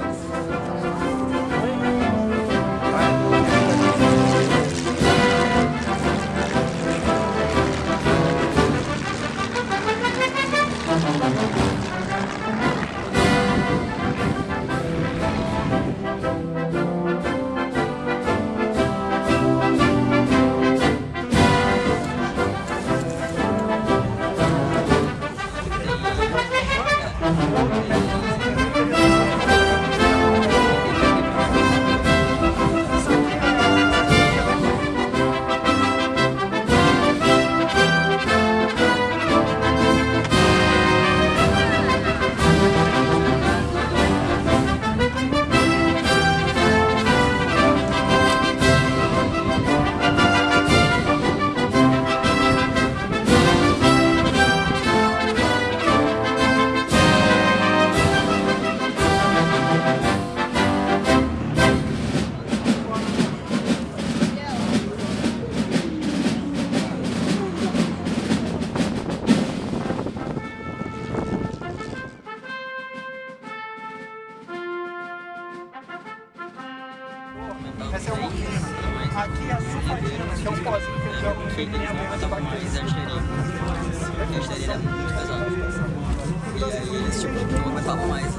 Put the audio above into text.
miles. Essa é a morfina. Aqui é a sulfatina, que é um pozinho que eu jogo botavam mais artilharia. Porque a artilharia era muito pesada. E aí eles tipo, não aguentavam mais